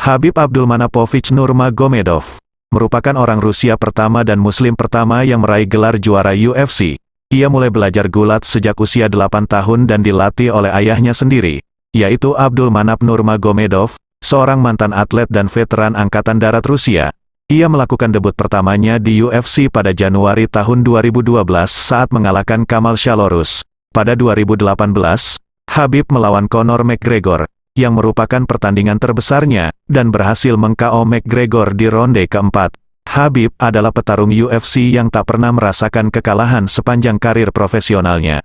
Habib Abdulmanapovich Nurmagomedov merupakan orang Rusia pertama dan Muslim pertama yang meraih gelar juara UFC. Ia mulai belajar gulat sejak usia 8 tahun dan dilatih oleh ayahnya sendiri, yaitu Abdul Manap Nurmagomedov, seorang mantan atlet dan veteran Angkatan Darat Rusia. Ia melakukan debut pertamanya di UFC pada Januari tahun 2012 saat mengalahkan Kamal Shalorus. Pada 2018, Habib melawan Conor McGregor, yang merupakan pertandingan terbesarnya, dan berhasil meng-KO McGregor di ronde keempat. Habib adalah petarung UFC yang tak pernah merasakan kekalahan sepanjang karir profesionalnya.